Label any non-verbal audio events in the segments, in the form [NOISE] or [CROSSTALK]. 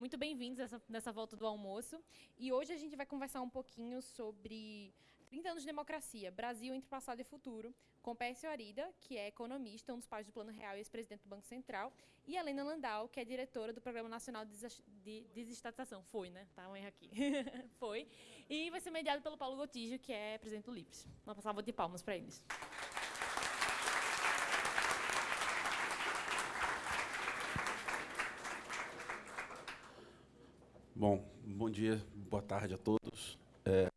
Muito bem-vindos nessa, volta do almoço. E hoje a gente vai conversar um pouquinho sobre 30 anos de democracia, Brasil entre passado e futuro, com Pércio Arida, que é economista, um dos pais do Plano Real e ex-presidente do Banco Central, e Helena Landau, que é diretora do Programa Nacional de Desestatização. Foi, né? Tá um erro aqui. [LAUGHS] Foi. E vai ser mediado pelo Paulo Gotijo, que é presidente do LIPS. Uma de palmas para eles. Bom, bom dia, boa tarde a todos. É,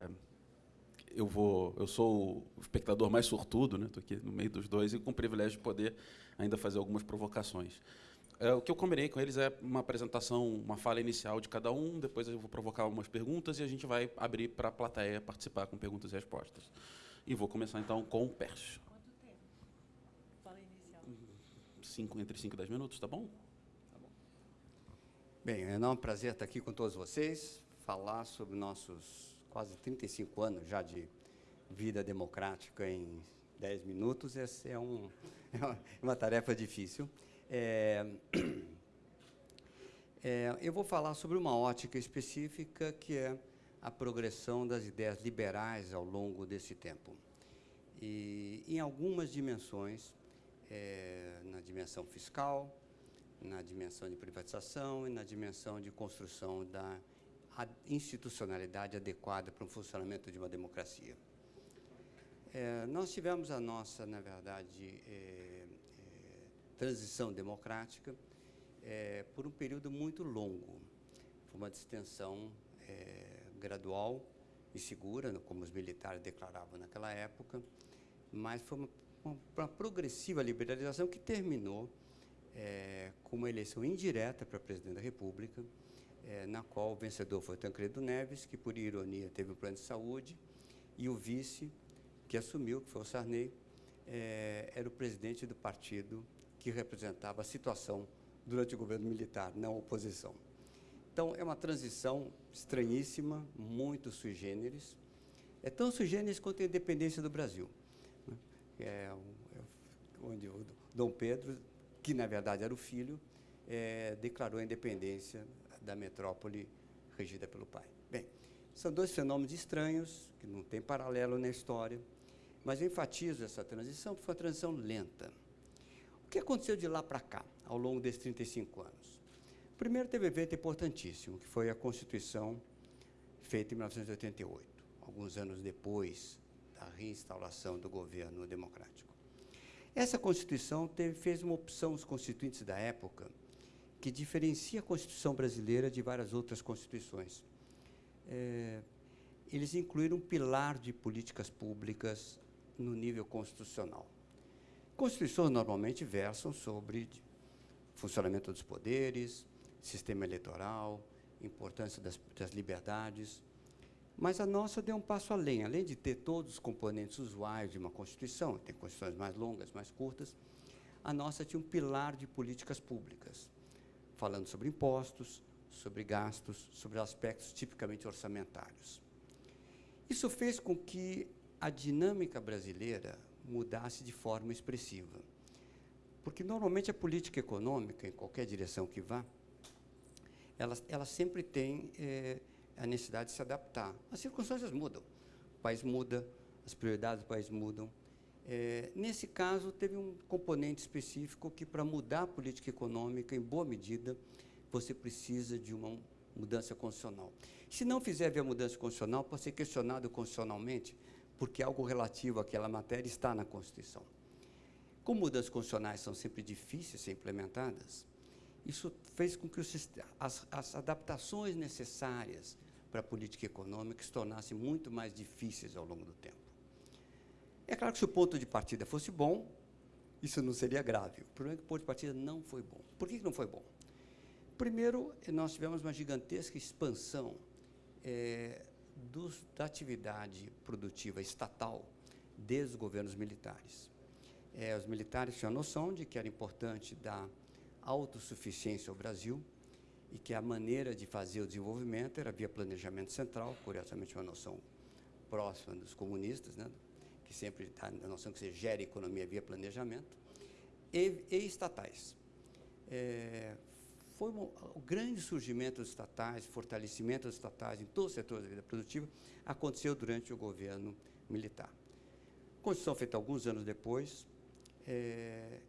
eu vou, eu sou o espectador mais sortudo, né? Estou aqui no meio dos dois e com o privilégio de poder ainda fazer algumas provocações. É, o que eu combinei com eles é uma apresentação, uma fala inicial de cada um, depois eu vou provocar algumas perguntas e a gente vai abrir para a plateia participar com perguntas e respostas. E vou começar então com o Pércio. Quanto tempo? Fala inicial. Cinco, entre 5 e 10 minutos, tá bom? Bem, é um prazer estar aqui com todos vocês, falar sobre nossos quase 35 anos já de vida democrática em 10 minutos. Essa é, um, [LAUGHS] é uma tarefa difícil. É, [CLEARS THROAT] é, eu vou falar sobre uma ótica específica que é a progressão das ideias liberais ao longo desse tempo. E em algumas dimensões, é, na dimensão fiscal, na dimensão de privatização e na dimensão de construção da institucionalidade adequada para o funcionamento de uma democracia. É, nós tivemos a nossa, na verdade, é, é, transição democrática é, por um período muito longo. Foi uma distensão é, gradual e segura, como os militares declaravam naquela época, mas foi uma, uma progressiva liberalização que terminou é, com uma eleição indireta para presidente da República, é, na qual o vencedor foi Tancredo Neves, que, por ironia, teve um plano de saúde, e o vice, que assumiu, que foi o Sarney, é, era o presidente do partido que representava a situação durante o governo militar, não a oposição. Então, é uma transição estranhíssima, muito sui generis, é tão sui generis quanto a independência do Brasil, né? é, onde o Dom Pedro que na verdade era o filho, é, declarou a independência da metrópole regida pelo pai. Bem, são dois fenômenos estranhos, que não tem paralelo na história, mas eu enfatizo essa transição porque foi uma transição lenta. O que aconteceu de lá para cá, ao longo desses 35 anos? Primeiro teve um evento importantíssimo, que foi a Constituição feita em 1988, alguns anos depois da reinstauração do governo democrático. Essa Constituição teve, fez uma opção, os constituintes da época, que diferencia a Constituição brasileira de várias outras constituições. É, eles incluíram um pilar de políticas públicas no nível constitucional. Constituições normalmente versam sobre funcionamento dos poderes, sistema eleitoral, importância das, das liberdades, mas a nossa deu um passo além. Além de ter todos os componentes usuais de uma Constituição, tem constituições mais longas, mais curtas, a nossa tinha um pilar de políticas públicas, falando sobre impostos, sobre gastos, sobre aspectos tipicamente orçamentários. Isso fez com que a dinâmica brasileira mudasse de forma expressiva. Porque, normalmente, a política econômica, em qualquer direção que vá, ela, ela sempre tem eh, a necessidade de se adaptar. As circunstâncias mudam, o país muda, as prioridades do país mudam. É, nesse caso, teve um componente específico que, para mudar a política econômica, em boa medida, você precisa de uma mudança constitucional. Se não fizer via mudança constitucional, pode ser questionado constitucionalmente, porque algo relativo àquela matéria está na Constituição. Como mudanças constitucionais são sempre difíceis de ser implementadas, isso fez com que as, as adaptações necessárias para a política econômica se tornassem muito mais difíceis ao longo do tempo. É claro que se o ponto de partida fosse bom, isso não seria grave. O problema é que o ponto de partida não foi bom. Por que não foi bom? Primeiro, nós tivemos uma gigantesca expansão é, dos, da atividade produtiva estatal desde os governos militares. É, os militares tinham a noção de que era importante dar autossuficiência ao Brasil, e que a maneira de fazer o desenvolvimento era via planejamento central, curiosamente uma noção próxima dos comunistas, né? que sempre está na noção que você gera economia via planejamento, e, e estatais. É, foi uma, o grande surgimento dos estatais, fortalecimento dos estatais em todos os setores da vida produtiva, aconteceu durante o governo militar. A Constituição, feita alguns anos depois, é,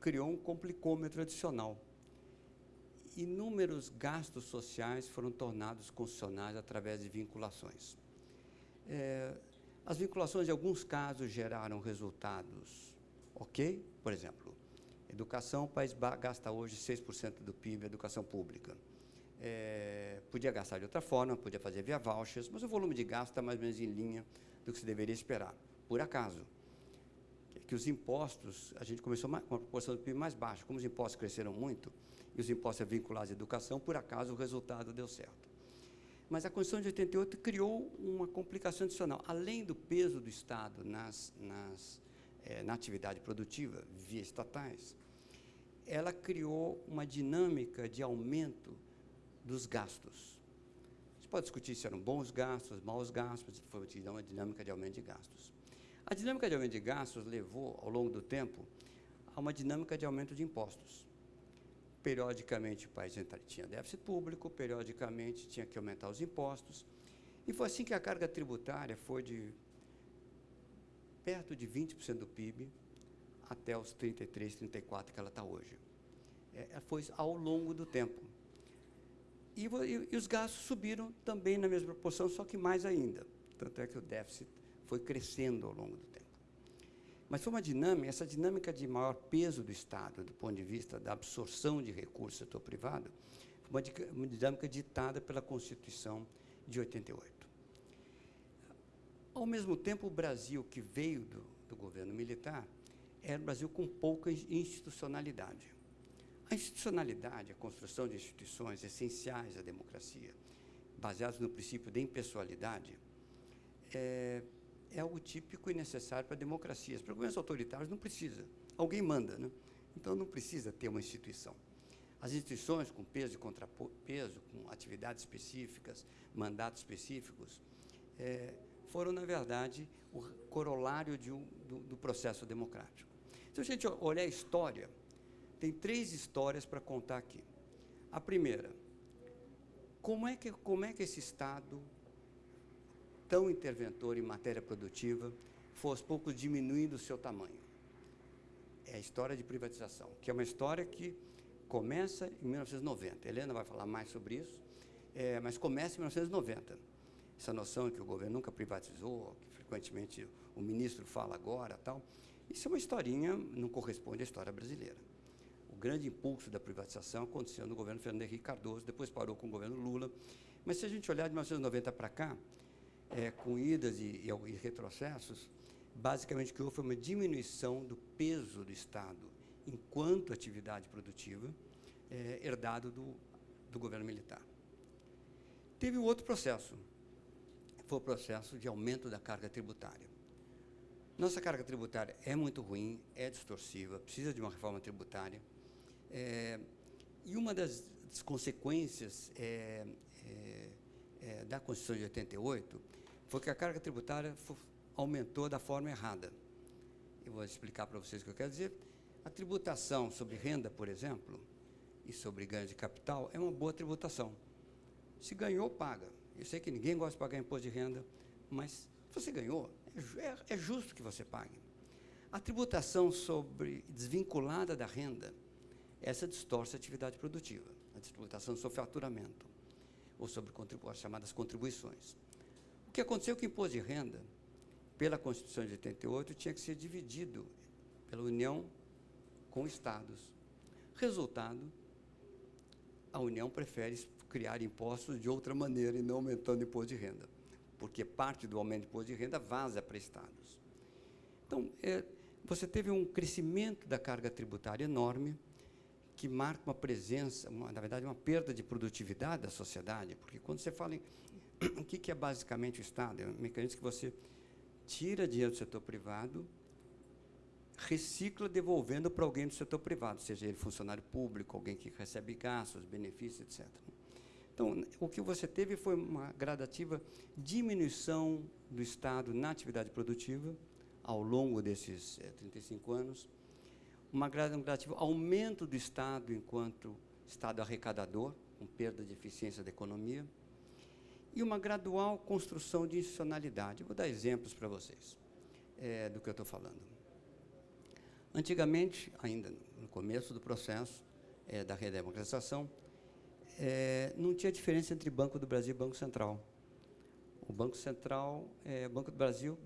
criou um complicômetro adicional. Inúmeros gastos sociais foram tornados constitucionais através de vinculações. É, as vinculações, em alguns casos, geraram resultados ok, por exemplo, educação, o país gasta hoje 6% do PIB, educação pública. É, podia gastar de outra forma, podia fazer via vouchers, mas o volume de gasto está mais ou menos em linha do que se deveria esperar. Por acaso, que os impostos, a gente começou com uma proporção do PIB mais baixa, como os impostos cresceram muito, e os impostos vinculados à educação, por acaso o resultado deu certo. Mas a Constituição de 88 criou uma complicação adicional. Além do peso do Estado nas, nas, é, na atividade produtiva, via estatais, ela criou uma dinâmica de aumento dos gastos. A gente pode discutir se eram bons gastos, maus gastos, foi uma dinâmica de aumento de gastos. A dinâmica de aumento de gastos levou, ao longo do tempo, a uma dinâmica de aumento de impostos. Periodicamente o país tinha déficit público, periodicamente tinha que aumentar os impostos, e foi assim que a carga tributária foi de perto de 20% do PIB até os 33, 34 que ela está hoje. É, foi ao longo do tempo. E, e, e, os gastos subiram também na mesma proporção, só que mais ainda. Tanto é que o déficit foi crescendo ao longo do tempo. Mas foi uma dinâmica, essa dinâmica de maior peso do Estado, do ponto de vista da absorção de recursos do setor privado, foi uma dinâmica ditada pela Constituição de 88. Ao mesmo tempo, o Brasil que veio do, do governo militar era um Brasil com pouca institucionalidade. A institucionalidade, a construção de instituições essenciais à democracia, baseadas no princípio da impessoalidade, é, é algo típico e necessário para democracias. Para governos autoritários não precisa. Alguém manda, né? Então não precisa ter uma instituição. As instituições com peso e contrapeso, com atividades específicas, mandatos específicos, é, foram, na verdade, o corolário um, do, do processo democrático. Se a gente olhar a história, tem três histórias para contar aqui. A primeira, como é que, como é que esse Estado tão interventor em matéria produtiva, foi aos poucos diminuindo o seu tamanho. É a história de privatização, que é uma história que começa em 1990. A Helena vai falar mais sobre isso, é, mas começa em 1990. Essa noção que o governo nunca privatizou, que frequentemente o ministro fala agora, tal, isso é uma historinha, não corresponde à história brasileira. O grande impulso da privatização aconteceu no governo Fernando Henrique Cardoso, depois parou com o governo Lula. Mas se a gente olhar de 1990 para cá, é, com idas e, e, retrocessos, basicamente o que houve foi uma diminuição do peso do Estado enquanto atividade produtiva é, herdado do, do governo militar. Teve um outro processo, foi o processo de aumento da carga tributária. Nossa carga tributária é muito ruim, é distorsiva, precisa de uma reforma tributária. É, e uma das, das consequências é, é, é da Constituição de 88 foi que a carga tributária aumentou da forma errada. Eu vou explicar para vocês o que eu quero dizer. A tributação sobre renda, por exemplo, e sobre ganho de capital, é uma boa tributação. Se ganhou, paga. Eu sei que ninguém gosta de pagar imposto de renda, mas se você ganhou, é, é, é justo que você pague. A tributação sobre desvinculada da renda, essa distorce a atividade produtiva. A tributação sobre faturamento, ou sobre as chamadas contribuições. O que aconteceu com o imposto de renda, pela Constituição de 88, tinha que ser dividido pela União com estados. Resultado, a União prefere criar impostos de outra maneira e não aumentando o imposto de renda, porque parte do aumento do imposto de renda vaza para estados. Então, é, você teve um crescimento da carga tributária enorme, que marca uma presença, uma, na verdade, uma perda de produtividade da sociedade, porque quando você fala em o que, que é basicamente o Estado? É um mecanismo que você tira dinheiro do setor privado, recicla devolvendo para alguém do setor privado, seja ele funcionário público, alguém que recebe gastos, benefícios, etc. Então, o que você teve foi uma gradativa diminuição do Estado na atividade produtiva ao longo desses é, 35 anos, uma gradativa aumento do Estado enquanto Estado arrecadador, com perda de eficiência da economia, e uma gradual construção de institucionalidade. Vou dar exemplos para vocês é, do que eu estou falando. Antigamente, ainda no começo do processo é, da redemocratização, é, não tinha diferença entre Banco do Brasil e Banco Central. O Banco Central, é, Banco do Brasil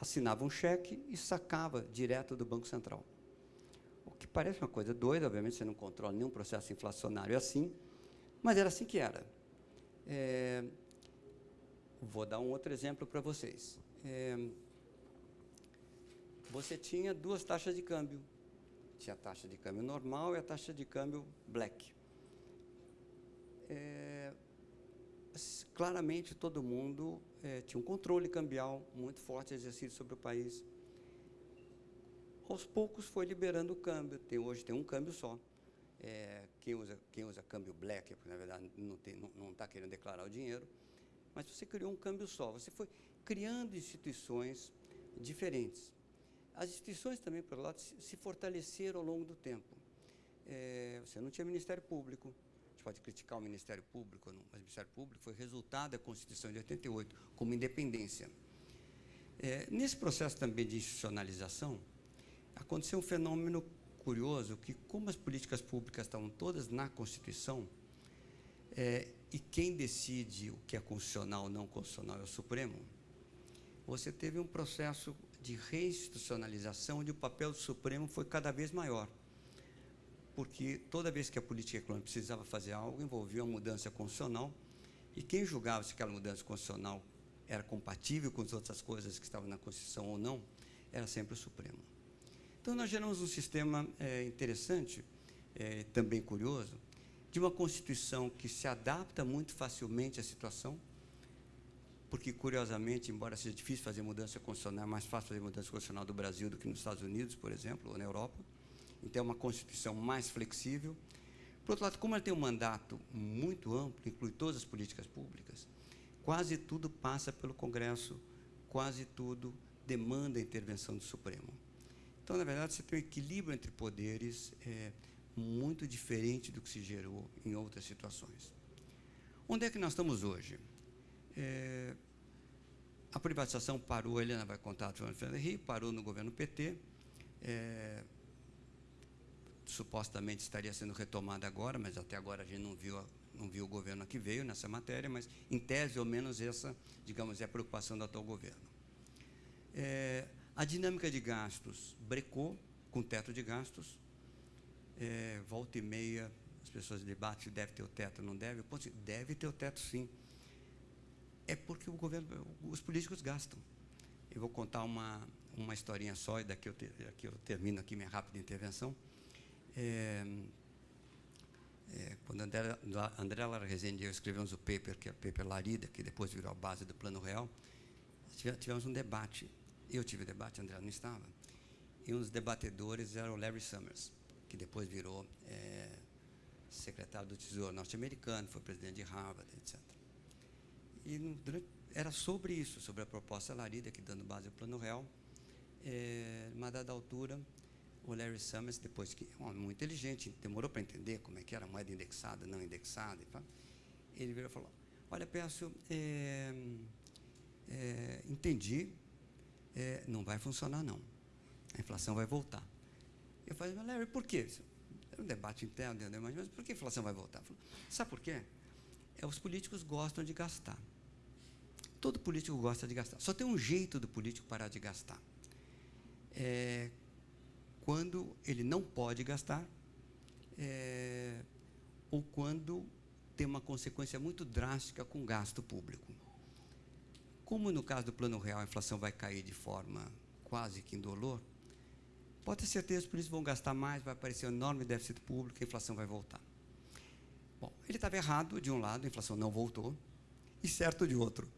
assinava um cheque e sacava direto do Banco Central. O que parece uma coisa doida, obviamente você não controla nenhum processo inflacionário assim, mas era assim que era. É, vou dar um outro exemplo para vocês. É, você tinha duas taxas de câmbio. Tinha a taxa de câmbio normal e a taxa de câmbio black. É, claramente todo mundo é, tinha um controle cambial muito forte exercido sobre o país. Aos poucos foi liberando o câmbio. Tem, hoje tem um câmbio só. É, quem, usa, quem usa câmbio black, porque na verdade não está tá querendo declarar o dinheiro, mas você criou um câmbio só. Você foi criando instituições diferentes. As instituições também, por lado, se, fortaleceram ao longo do tempo. É, você não tinha Ministério Público, gente pode criticar o Ministério Público, não, mas o Ministério Público foi resultado da Constituição de 88, como independência. É, nesse processo também de institucionalização, aconteceu um fenômeno curioso, que como as políticas públicas estavam todas na Constituição, é, e quem decide o que é constitucional ou não constitucional é o Supremo, você teve um processo de reinstitucionalização onde o papel do Supremo foi cada vez maior. Porque toda vez que a política econômica precisava fazer algo, envolvia uma mudança constitucional, e quem julgava se aquela mudança constitucional era compatível com as outras coisas que estavam na Constituição ou não, era sempre o Supremo. Então, nós geramos um sistema é, interessante, é, também curioso, de uma Constituição que se adapta muito facilmente à situação, porque, curiosamente, embora seja difícil fazer mudança constitucional, é mais fácil fazer mudança constitucional do Brasil do que nos Estados Unidos, por exemplo, ou na Europa, então é uma Constituição mais flexível. Por outro lado, como ela tem um mandato muito amplo, inclui todas as políticas públicas, quase tudo passa pelo Congresso, quase tudo demanda a intervenção do Supremo. Então, na verdade, você tem um equilíbrio entre poderes é, muito diferente do que se gerou em outras situações. Onde é que nós estamos hoje? É, a privatização parou, a Helena vai contar, a Fernando Henrique, parou no governo PT, é, supostamente estaria sendo retomada agora, mas até agora a gente não viu, não viu o governo que veio nessa matéria, mas em tese, ao menos essa, digamos, é a preocupação do atual governo. É, a dinâmica de gastos brecou com teto de gastos, é, volta e meia, as pessoas debatem se deve ter o teto, não deve. Ponto, deve ter o teto, sim. É porque o governo, os políticos gastam. Eu vou contar uma, uma historinha só, e daqui eu, te, daqui eu termino aqui minha rápida intervenção. É, é, quando André, André Lara Rezende e eu escrevemos o paper, que é o paper Larida, que depois virou a base do Plano Real, tivemos um debate. Eu tive debate, André não estava. E um dos debatedores era o Larry Summers, que depois virou é, secretário do Tesouro norte-americano, foi presidente de Harvard, etc. E no, durante, era sobre isso, sobre a proposta Larida, que dando base ao Plano Real. É, uma dada altura, o Larry Summers, depois que um homem muito inteligente, demorou para entender como é que era moeda indexada, não indexada, ele virou e falou: Olha, Pécio, é, é, entendi, é, não vai funcionar não. A inflação vai voltar. Eu falei, mas Larry, por quê? Era um debate interno, mas por que a inflação vai voltar? Falei, Sabe por quê? É, os políticos gostam de gastar. Todo político gosta de gastar. Só tem um jeito do político parar de gastar. É, quando ele não pode gastar é, ou quando tem uma consequência muito drástica com o gasto público. Como no caso do Plano Real a inflação vai cair de forma quase que indolor, pode ter certeza os políticos vão gastar mais, vai aparecer um enorme déficit público a inflação vai voltar. Bom, ele estava errado de um lado, a inflação não voltou, e certo de outro.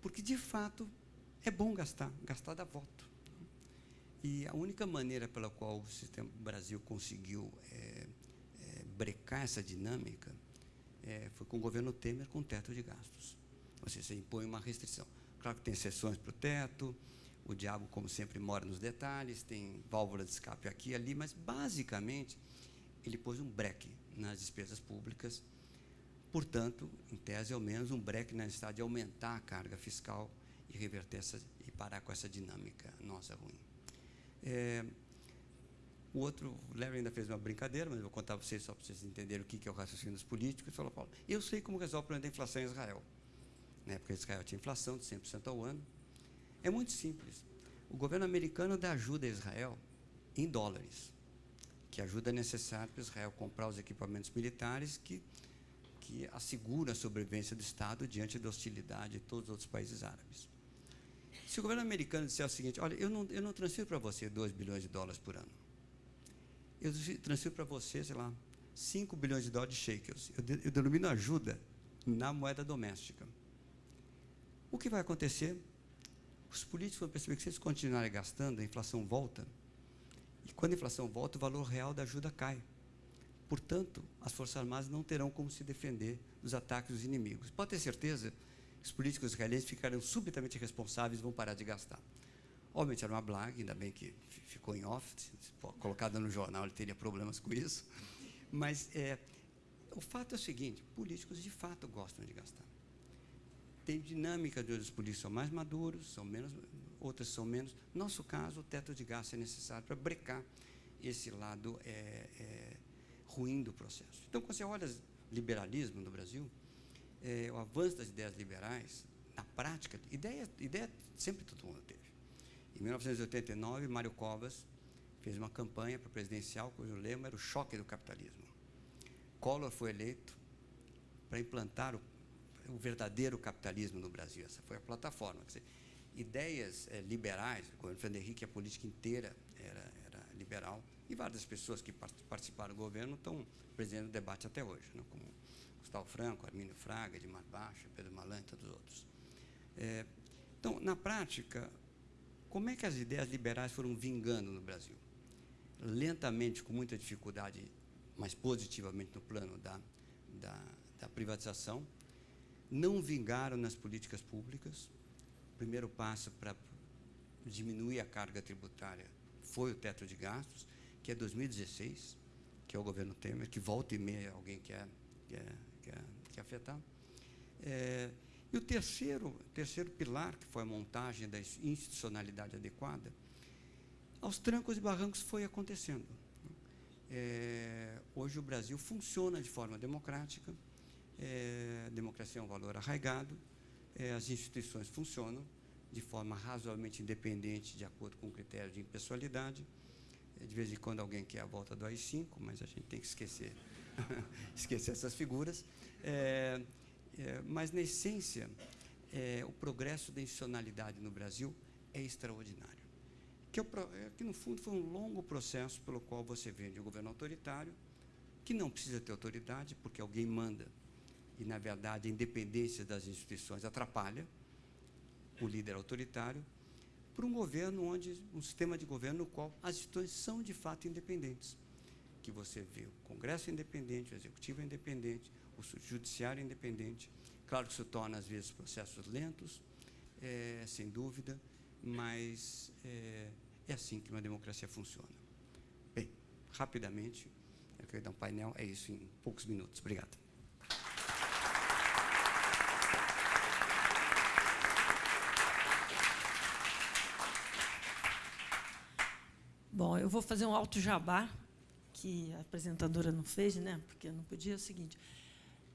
Porque, de fato, é bom gastar, gastar dá voto. E a única maneira pela qual o sistema Brasil conseguiu é, é, brecar essa dinâmica é, foi com o governo Temer com teto de gastos. Ou seja, você impõe uma restrição. Claro que tem exceções para o teto, o diabo, como sempre, mora nos detalhes, tem válvula de escape aqui e ali, mas, basicamente, ele pôs um breque nas despesas públicas, portanto, em tese, ao menos, um breque na necessidade de aumentar a carga fiscal e reverter essa, e parar com essa dinâmica nossa ruim. É, o outro, o Larry ainda fez uma brincadeira, mas eu vou contar para vocês só para vocês entenderem o que é o raciocínio dos políticos. Ele falou, Paulo, eu sei como resolve o problema da inflação em Israel. Na época, Israel tinha inflação de 100% ao ano. É muito simples. O governo americano dá ajuda a Israel em dólares, que ajuda necessária para Israel comprar os equipamentos militares que, que assegura a sobrevivência do Estado diante da hostilidade de todos os outros países árabes. Se o governo americano disser o seguinte, olha, eu não, eu não transfiro para você 2 bilhões de dólares por ano, eu transfiro para você, sei lá, 5 bilhões de dólares de shekels. Eu, de, eu denomino ajuda na moeda doméstica. O que vai acontecer? Os políticos vão perceber que se eles continuarem gastando, a inflação volta. E quando a inflação volta, o valor real da ajuda cai. Portanto, as Forças Armadas não terão como se defender dos ataques dos inimigos. Pode ter certeza que os políticos israelenses ficarão subitamente responsáveis e vão parar de gastar. Obviamente era uma blague, ainda bem que ficou em off, colocada no jornal, ele teria problemas com isso. Mas é, o fato é o seguinte, políticos de fato gostam de gastar. Tem dinâmica de os políticos são mais maduros, são menos, outras são menos. No nosso caso, o teto de gasto é necessário para brecar esse lado é, é, ruim do processo. Então, quando você olha o liberalismo no Brasil, é, o avanço das ideias liberais, na prática, ideia, ideia sempre todo mundo teve. Em 1989, Mário Covas fez uma campanha para presidencial cujo lema era o choque do capitalismo. Collor foi eleito para implantar o, o verdadeiro capitalismo no Brasil. Essa foi a plataforma. Dizer, ideias é, liberais, o governo Fernando Henrique, a política inteira era, era, liberal, e várias pessoas que participaram do governo estão presentes no debate até hoje, né, como Gustavo Franco, Armínio Fraga, Edmar Baixa, Pedro Malan e todos os outros. É, então, na prática, como é que as ideias liberais foram vingando no Brasil? Lentamente, com muita dificuldade, mas positivamente no plano da, da, da privatização, não vingaram nas políticas públicas. O primeiro passo para diminuir a carga tributária foi o teto de gastos, que é 2016, que é o governo Temer, que volta e meia alguém quer, quer, quer, quer afetar. É, e o terceiro, terceiro pilar, que foi a montagem da institucionalidade adequada, aos trancos e barrancos foi acontecendo. É, hoje o Brasil funciona de forma democrática, é, democracia é um valor arraigado, é, as instituições funcionam de forma razoavelmente independente, de acordo com o critério de impessoalidade. É, de vez em quando alguém quer a volta do AI-5, mas a gente tem que esquecer, [LAUGHS] esquecer essas figuras. É, é, mas, na essência, é, o progresso da institucionalidade no Brasil é extraordinário. Que, é, que, no fundo, foi um longo processo pelo qual você vê de um governo autoritário, que não precisa ter autoridade, porque alguém manda, e, na verdade, a independência das instituições atrapalha o líder autoritário, para um governo onde, um sistema de governo no qual as instituições são, de fato, independentes. Que você vê o Congresso independente, o Executivo independente, o judiciário independente. Claro que isso torna, às vezes, processos lentos, é, sem dúvida, mas é, é, assim que uma democracia funciona. Bem, rapidamente, eu quero dar um painel, é isso em poucos minutos. Obrigado. Bom, eu vou fazer um alto jabá, que a apresentadora não fez, né? porque não podia, é o seguinte.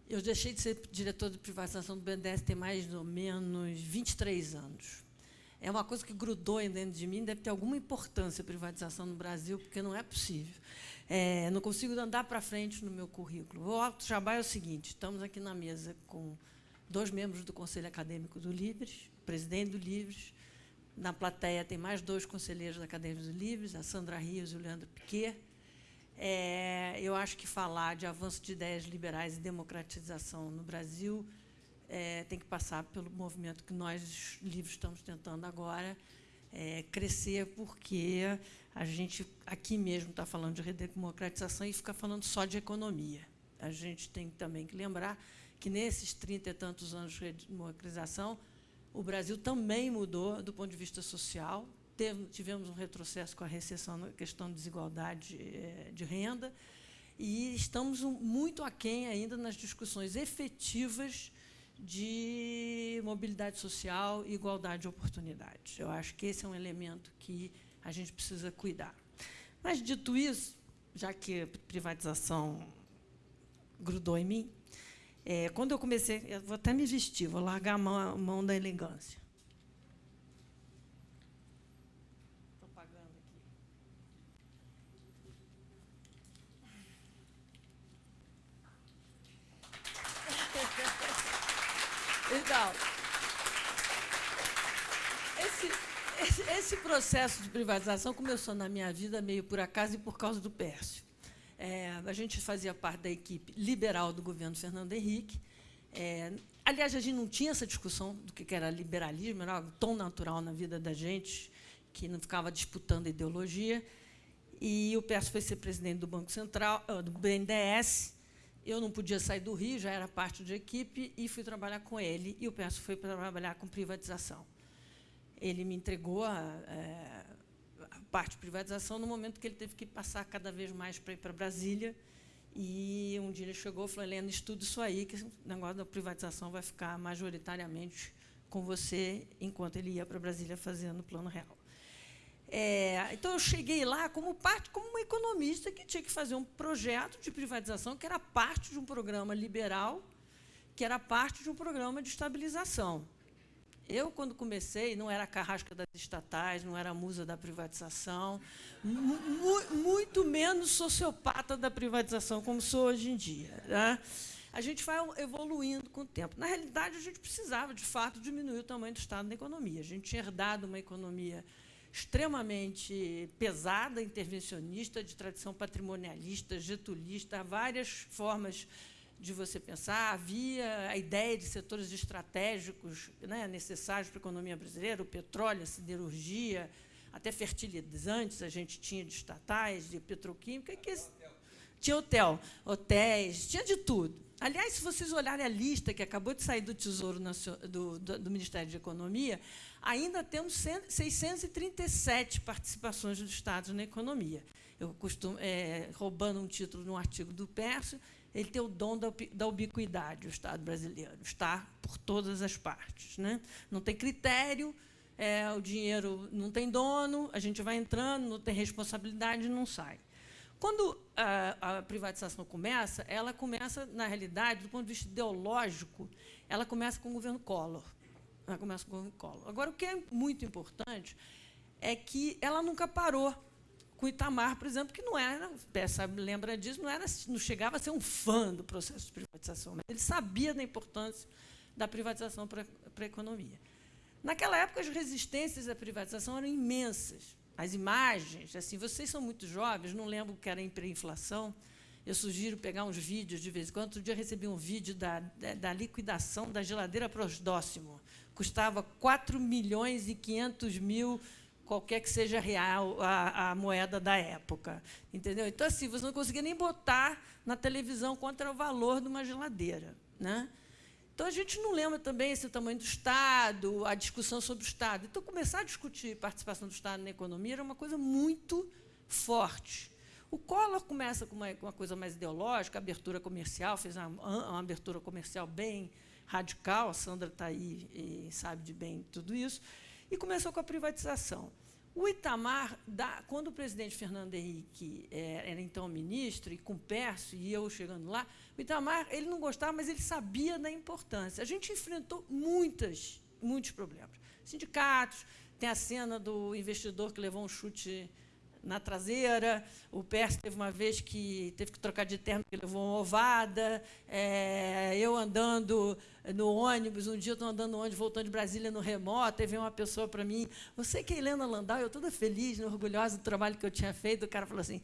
Eu deixei de ser diretor de privatização do BNDES tem mais ou menos 23 anos. É uma coisa que grudou dentro de mim, deve ter alguma importância a privatização no Brasil, porque não é possível. É, não consigo andar para frente no meu currículo. O Alto Jabá é o seguinte, estamos aqui na mesa com dois membros do Conselho Acadêmico do Livres, presidente do Livres, na plateia tem mais dois conselheiros da Academia do Livres, a Sandra Rios e o Leandro Piquet, é, eu acho que falar de avanço de ideias liberais e democratização no Brasil é, tem que passar pelo movimento que nós, livros, estamos tentando agora é, crescer, porque a gente aqui mesmo está falando de redemocratização e fica falando só de economia. A gente tem também que lembrar que, nesses trinta e tantos anos de redemocratização, o Brasil também mudou do ponto de vista social, tivemos um retrocesso com a recessão na questão de desigualdade eh, de renda, e estamos muito aquém ainda nas discussões efetivas de mobilidade social e igualdade de oportunidades. Eu acho que esse é um elemento que a gente precisa cuidar. Mas, dito isso, já que a privatização grudou em mim, é, quando eu comecei, eu vou até me vestir, vou largar a mão, a mão da elegância. [LAUGHS] Então, esse, esse, esse, processo de privatização começou na minha vida meio por acaso e por causa do Pércio. É, a gente fazia parte da equipe liberal do governo Fernando Henrique. É, aliás, a gente não tinha essa discussão do que era liberalismo, era algo tão natural na vida da gente, que não ficava disputando ideologia. E o Pércio foi ser presidente do Banco Central, do BNDES, eu não podia sair do Rio, já era parte da equipe, e fui trabalhar com ele. E o Perso foi trabalhar com privatização. Ele me entregou a, é, a, parte privatização no momento que ele teve que passar cada vez mais para ir para Brasília. E um dia ele chegou e falou, Helena, estuda isso aí, que o negócio da privatização vai ficar majoritariamente com você, enquanto ele ia para Brasília fazendo o Plano Real. É, então, eu cheguei lá como parte, como uma economista que tinha que fazer um projeto de privatização que era parte de um programa liberal, que era parte de um programa de estabilização. Eu, quando comecei, não era a carrasca das estatais, não era a musa da privatização, mu muito menos sociopata da privatização, como sou hoje em dia. Né? A gente vai evoluindo com o tempo. Na realidade, a gente precisava, de fato, diminuir o tamanho do Estado da economia. A gente tinha herdado uma economia extremamente pesada, intervencionista, de tradição patrimonialista, getulista, várias formas de você pensar. Havia a ideia de setores estratégicos né, necessários para a economia brasileira, o petróleo, a siderurgia, até fertilizantes a gente tinha de estatais, de petroquímica. Que tinha hotel, hotéis, tinha de tudo. Aliás, se vocês olharem a lista que acabou de sair do Tesouro do, do, do Ministério de Economia, ainda temos 637 participações dos Estados na economia. Eu costumo, é, roubando um título um artigo do Pércio, ele tem o dom da, da ubiquidade, o Estado brasileiro, está por todas as partes. Né? Não tem critério, é, o dinheiro não tem dono, a gente vai entrando, não tem responsabilidade, não sai. Quando a, a, privatização começa, ela começa, na realidade, do ponto de vista ideológico, ela começa com o governo Collor. Ela começa com o governo Collor. Agora, o que é muito importante é que ela nunca parou com Itamar, por exemplo, que não era, sabe, lembra disso, não, era, não chegava a ser um fã do processo de privatização, mas ele sabia da importância da privatização para a economia. Naquela época, as resistências à privatização eram imensas as imagens, assim, vocês são muito jovens, não lembro o que era hiperinflação. Eu sugiro pegar uns vídeos de vez em quando. Outro dia recebi um vídeo da, da, da liquidação da geladeira Prosdóximo. Custava 4 milhões e 500 mil, qualquer que seja real a, a moeda da época. Entendeu? Então, assim, você não conseguia nem botar na televisão era o valor de uma geladeira. Né? Então, a gente não lembra também esse tamanho do Estado, a discussão sobre o Estado. Então, começar a discutir participação do Estado na economia era uma coisa muito forte. O Collor começa com uma, uma coisa mais ideológica, abertura comercial, fez uma, uma, abertura comercial bem radical, a Sandra está aí e sabe de bem tudo isso, e começou com a privatização. O Itamar, da, quando o presidente Fernando Henrique é, era então ministro, e com Pércio, e eu chegando lá, o Itamar ele não gostava, mas ele sabia da importância. A gente enfrentou muitas, muitos problemas. Sindicatos, tem a cena do investidor que levou um chute na traseira. O Pércio teve uma vez que teve que trocar de terno, porque levou uma ovada. É, eu andando no ônibus, um dia eu estou andando no ônibus, voltando de Brasília no remoto, e veio uma pessoa para mim, você que é Helena Landau, eu toda feliz, orgulhosa do trabalho que eu tinha feito, o cara falou assim,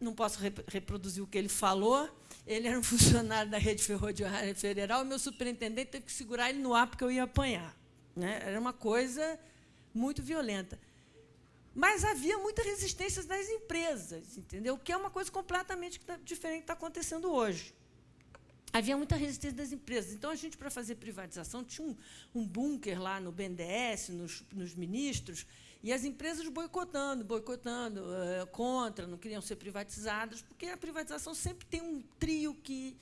não posso reproduzir o que ele falou, ele era um [LAUGHS] funcionário da rede ferroviária federal, meu superintendente teve que segurar ele no ar porque eu ia apanhar. Né? Era uma coisa muito violenta. Mas havia muita resistência das empresas, entendeu? que é uma coisa completamente diferente que está acontecendo hoje havia muita resistência das empresas. Então, a gente, para fazer privatização, tinha um, um bunker lá no BNDES, nos, nos, ministros, E as empresas boicotando, boicotando, uh, contra, não queriam ser privatizadas, porque a privatização sempre tem um trio que,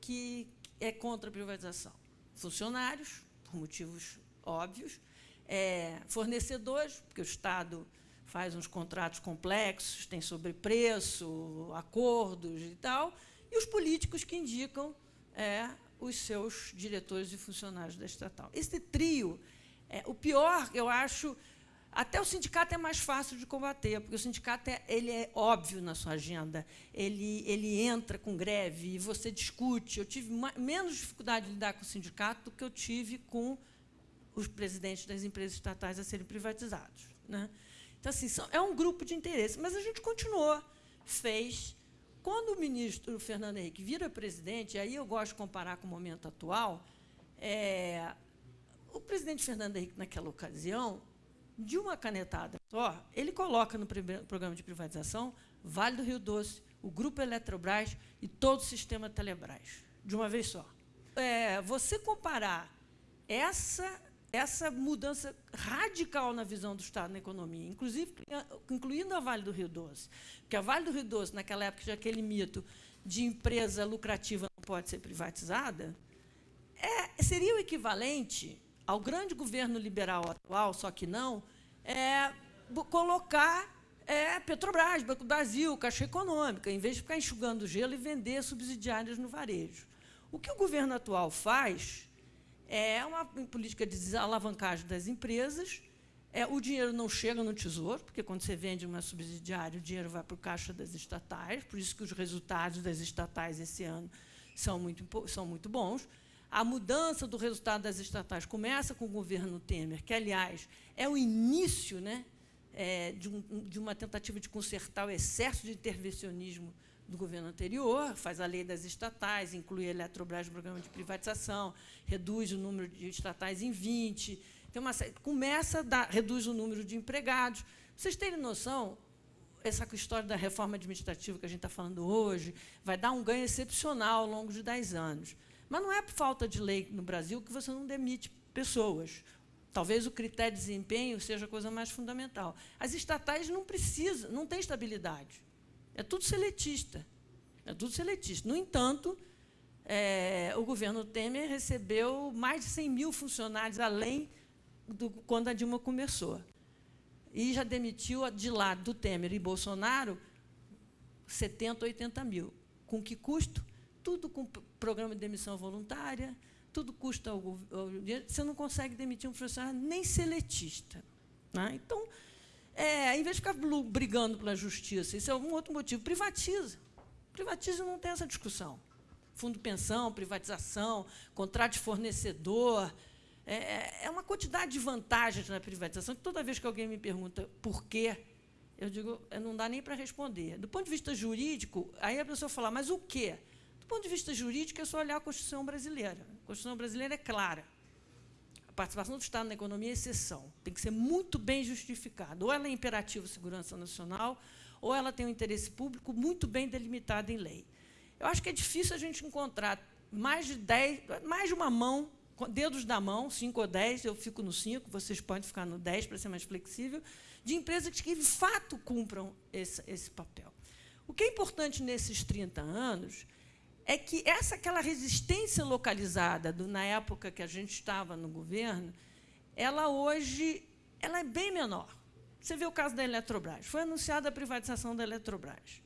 que é contra a privatização. Funcionários, por motivos óbvios, é, fornecedores, porque o Estado faz uns contratos complexos, tem sobrepreço, acordos e tal, e os políticos que indicam é, os seus diretores e funcionários da estatal. Esse trio, é, o pior, eu acho, até o sindicato é mais fácil de combater, porque o sindicato é, ele é óbvio na sua agenda, ele, ele entra com greve e você discute. Eu tive menos dificuldade de lidar com o sindicato do que eu tive com os presidentes das empresas estatais a serem privatizados. Né? Então, assim, são, é um grupo de interesse. Mas a gente continuou, fez. Quando o ministro Fernando Henrique vira presidente, aí eu gosto de comparar com o momento atual, é, o presidente Fernando Henrique, naquela ocasião, de uma canetada só, ele coloca no programa de privatização Vale do Rio Doce, o Grupo Eletrobras e todo o sistema Telebrás, de uma vez só. É, você comparar essa essa mudança radical na visão do Estado na economia, inclusive incluindo a Vale do Rio Doce. Porque a Vale do Rio Doce, naquela época, tinha aquele mito de empresa lucrativa não pode ser privatizada, é, seria o equivalente ao grande governo liberal atual, só que não, é, colocar é, Petrobras, Banco do Brasil, Caixa Econômica, em vez de ficar enxugando gelo e vender subsidiárias no varejo. O que o governo atual faz é uma política de desalavancagem das empresas. É, o dinheiro não chega no tesouro, porque quando você vende uma subsidiária, o dinheiro vai para o caixa das estatais, por isso que os resultados das estatais esse ano são muito, são muito bons. A mudança do resultado das estatais começa com o governo Temer, que, aliás, é o início né, é, de, um, de uma tentativa de consertar o excesso de intervencionismo do governo anterior, faz a lei das estatais, inclui a Eletrobras no programa de privatização, reduz o número de estatais em 20, tem uma, começa a dar, reduz o número de empregados. Vocês terem noção, essa história da reforma administrativa que a gente está falando hoje vai dar um ganho excepcional ao longo de 10 anos. Mas não é por falta de lei no Brasil que você não demite pessoas. Talvez o critério de desempenho seja a coisa mais fundamental. As estatais não precisam, não têm estabilidade. É tudo seletista. É tudo seletista. No entanto, é, o governo Temer recebeu mais de 100 mil funcionários, além do quando a Dilma começou. E já demitiu, de lado do Temer e Bolsonaro, 70, 80 mil. Com que custo? Tudo com programa de demissão voluntária, tudo custa ao dinheiro. Você não consegue demitir um funcionário nem seletista. Né? Então, é, em vez de ficar brigando pela justiça, isso é um outro motivo, privatiza. Privatiza não tem essa discussão. Fundo pensão, privatização, contrato de fornecedor. É, é, é uma quantidade de vantagens na privatização que toda vez que alguém me pergunta por quê, eu digo, não dá nem para responder. Do ponto de vista jurídico, aí a pessoa fala, mas o quê? Do ponto de vista jurídico, é só olhar a Constituição brasileira. A Constituição brasileira é clara participação do Estado na economia é exceção. Tem que ser muito bem justificada. Ou ela é imperativo segurança nacional, ou ela tem um interesse público muito bem delimitado em lei. Eu acho que é difícil a gente encontrar mais de dez, mais de uma mão, dedos da mão, cinco ou dez, eu fico no cinco, vocês podem ficar no dez para ser mais flexível, de empresas que, de fato, cumpram esse, esse papel. O que é importante nesses 30 anos é que essa aquela resistência localizada do, na época que a gente estava no governo, ela hoje ela é bem menor. Você vê o caso da Eletrobras. Foi anunciada a privatização da Eletrobras.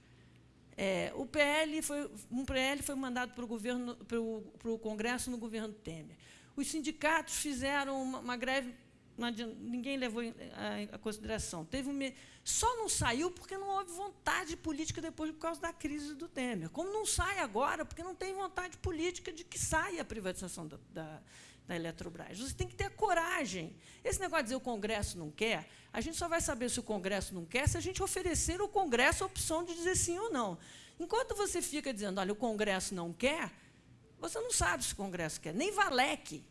É, o PL foi, um PL foi mandado para o governo, para o, para o Congresso no governo Temer. Os sindicatos fizeram uma, uma greve ninguém levou em a, consideração. Teve um, só não saiu porque não houve vontade política depois por causa da crise do Temer. Como não sai agora, porque não tem vontade política de que saia a privatização da, da, da Eletrobras. Você tem que ter coragem. Esse negócio de dizer o Congresso não quer, a gente só vai saber se o Congresso não quer se a gente oferecer ao Congresso a opção de dizer sim ou não. Enquanto você fica dizendo, olha, o Congresso não quer, você não sabe se o Congresso quer. Nem Valec,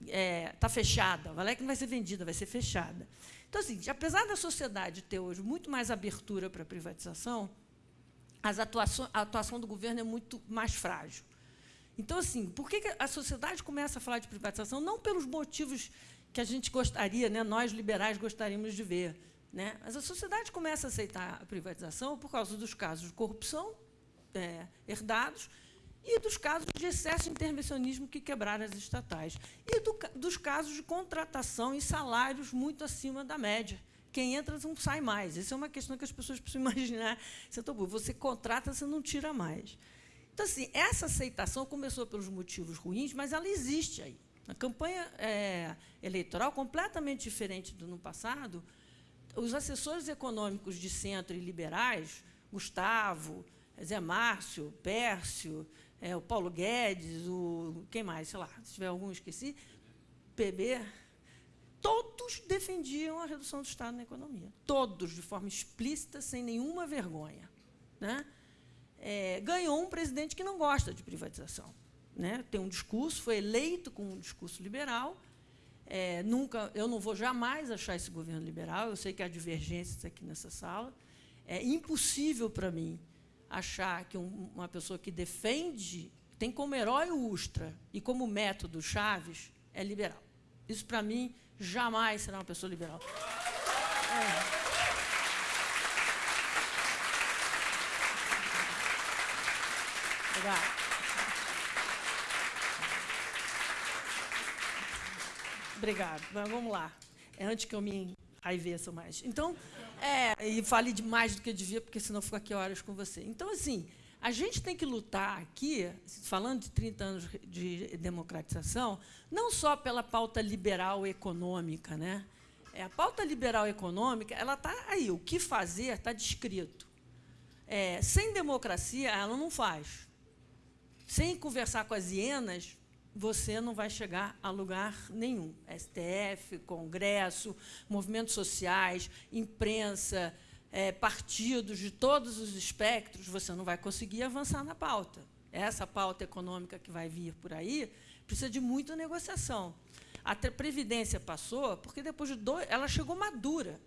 está é, tá fechada. A Valec não vai ser vendida, vai ser fechada. Então, assim, apesar da sociedade ter hoje muito mais abertura para a privatização, a atuação do governo é muito mais frágil. Então, assim, por que a sociedade começa a falar de privatização? Não pelos motivos que a gente gostaria, né, nós liberais gostaríamos de ver. Né? Mas a sociedade começa a aceitar a privatização por causa dos casos de corrupção é, herdados e dos casos de excesso de intervencionismo que quebraram as estatais, e do, dos casos de contratação em salários muito acima da média. Quem entra não sai mais. Essa é uma questão que as pessoas [LAUGHS] precisam imaginar. Você contrata, você não tira mais. Então, assim, essa aceitação começou pelos motivos ruins, mas ela existe aí. A campanha é, eleitoral, completamente diferente do ano passado, os assessores econômicos de centro e liberais, Gustavo, Zé Márcio, Pércio, é, o Paulo Guedes, o quem mais, sei lá, se tiver algum esqueci, PB, todos defendiam a redução do Estado na economia. Todos, de forma explícita, sem nenhuma vergonha. Né? É, ganhou um presidente que não gosta de privatização. Né? Tem um discurso, foi eleito com um discurso liberal. É, nunca, eu não vou jamais achar esse governo liberal. Eu sei que há divergências aqui nessa sala. É impossível para mim achar que um, uma pessoa que defende, tem como herói o Ustra e como método Chaves, é liberal. Isso, para mim, jamais será uma pessoa liberal. É. Obrigada. Obrigado. Mas vamos lá. É antes que eu me raiveça mais. Então, é, e fale de mais do que devia, porque senão eu fico aqui horas com você. Então, assim, a gente tem que lutar aqui, falando de 30 anos de democratização, não só pela pauta liberal econômica. Né? É, a pauta liberal econômica ela está aí, o que fazer está descrito. É, sem democracia, ela não faz. Sem conversar com as hienas, você não vai chegar a lugar nenhum. STF, Congresso, movimentos sociais, imprensa, é, partidos de todos os espectros, você não vai conseguir avançar na pauta. Essa pauta econômica que vai vir por aí precisa de muita negociação. A Previdência passou porque depois de dois, ela chegou madura.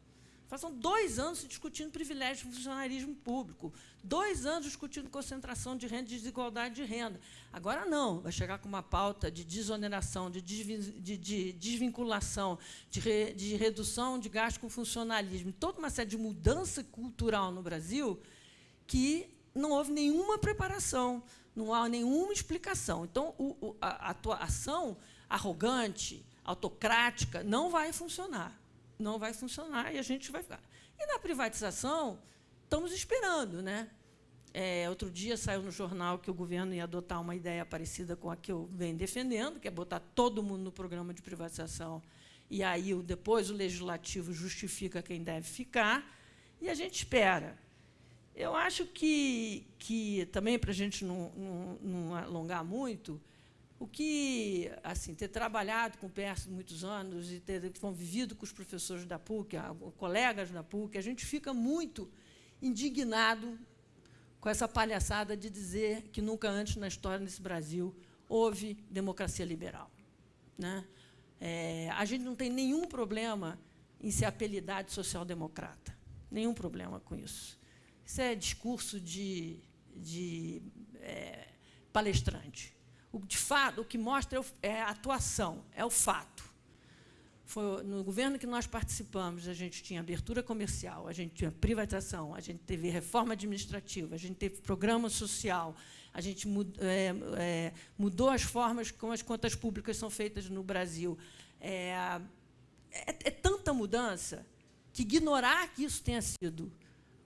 Passam dois anos discutindo privilégio do funcionarismo público, dois anos discutindo concentração de renda e desigualdade de renda. Agora não, vai chegar com uma pauta de desoneração, de, de, de desvinculação, de, re, de redução de gasto com funcionalismo, toda uma série de mudança cultural no Brasil que não houve nenhuma preparação, não há nenhuma explicação. Então, o, a atuação arrogante, autocrática, não vai funcionar não vai funcionar e a gente vai ficar. E na privatização, estamos esperando. Né? É, outro dia saiu no jornal que o governo ia adotar uma ideia parecida com a que eu venho defendendo, que é botar todo mundo no programa de privatização, e aí depois o legislativo justifica quem deve ficar, e a gente espera. Eu acho que, que também, para a gente não, não, não alongar muito, o que, assim, ter trabalhado com o PERS muitos anos e ter convivido com os professores da PUC, colegas da PUC, a gente fica muito indignado com essa palhaçada de dizer que nunca antes na história desse Brasil houve democracia liberal. Né? É, a gente não tem nenhum problema em ser apelidado de social-democrata. Nenhum problema com isso. Isso é discurso de, de é, palestrante. O, de fato, o que mostra é, é a atuação, é o fato. Foi no governo que nós participamos, a gente tinha abertura comercial, a gente tinha privatização, a gente teve reforma administrativa, a gente teve programa social, a gente é, é, mudou as formas como as contas públicas são feitas no Brasil. É, é, é tanta mudança que ignorar que isso tenha sido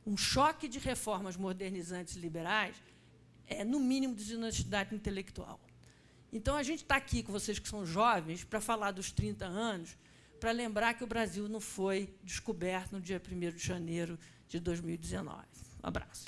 um choque de reformas modernizantes liberais é, no mínimo, desonestidade intelectual. Então, a gente está aqui com vocês que são jovens para falar dos 30 anos, para lembrar que o Brasil não foi descoberto no dia 1 de janeiro de 2019. Um abraço.